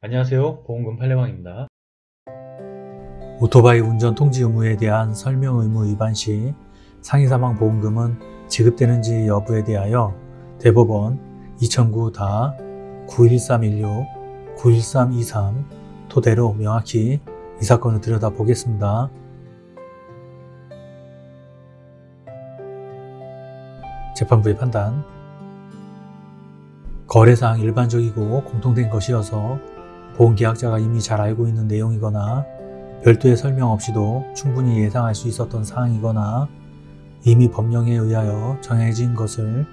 안녕하세요. 보험금 팔례방입니다. 오토바이 운전 통지 의무에 대한 설명 의무 위반 시 상해 사망 보험금은 지급되는지 여부에 대하여 대법원 2009 다 91316, 91323 토대로 명확히 이 사건을 들여다보겠습니다. 재판부의 판단. 거래사항 일반적이고 공통된 것이어서 보험계약자가 이미 잘 알고 있는 내용이거나 별도의 설명 없이도 충분히 예상할 수 있었던 사항이거나 이미 법령에 의하여 정해진 것을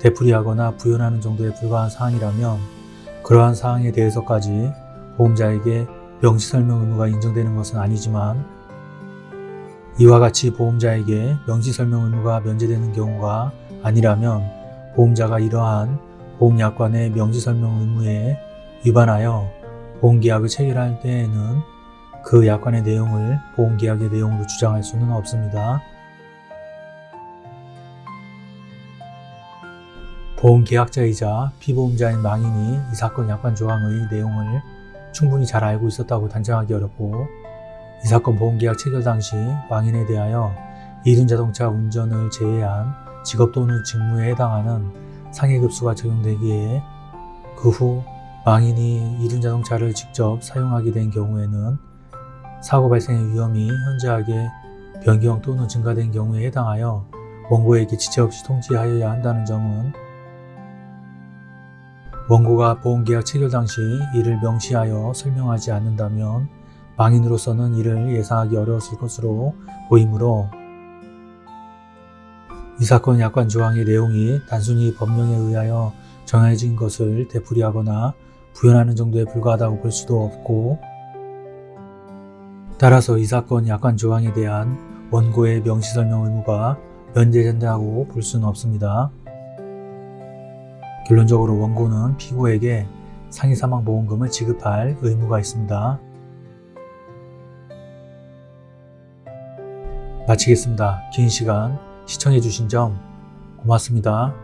되풀이하거나 부연하는 정도에 불과한 사항이라면 그러한 사항에 대해서까지 보험자에게 명시설명 의무가 인정되는 것은 아니지만 이와 같이 보험자에게 명시설명 의무가 면제되는 경우가 아니라면 보험자가 이러한 보험약관의 명시설명 의무에 위반하여 보험계약을 체결할 때에는 그 약관의 내용을 보험계약의 내용으로 주장할 수는 없습니다. 보험계약자이자 피보험자인 망인이 이 사건 약관 조항의 내용을 충분히 잘 알고 있었다고 단정하기 어렵고 이 사건 보험계약 체결 당시 망인에 대하여 이륜자동차 운전을 제외한 직업 또는 직무에 해당하는 상해급수가 적용되기에 그후 망인이 이륜자동차를 직접 사용하게 된 경우에는 사고 발생의 위험이 현저하게 변경 또는 증가된 경우에 해당하여 원고에게 지체 없이 통지하여야 한다는 점은 원고가 보험계약 체결 당시 이를 명시하여 설명하지 않는다면 망인으로서는 이를 예상하기 어려웠을 것으로 보이므로 이 사건 약관 조항의 내용이 단순히 법령에 의하여 정해진 것을 되풀이하거나 부연하는 정도에 불과하다고 볼 수도 없고 따라서 이 사건 약관 조항에 대한 원고의 명시설명 의무가 면제된다고 볼 수는 없습니다. 결론적으로 원고는 피고에게 상해사망보험금을 지급할 의무가 있습니다. 마치겠습니다. 긴 시간 시청해주신 점 고맙습니다.